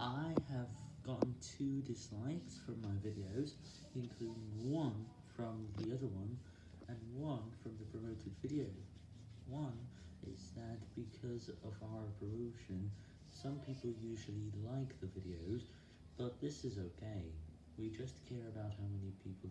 I have gotten two dislikes from my videos, including one from the other one, and one from the promoted video. One is that because of our promotion, some people usually like the videos, but this is okay. We just care about how many people.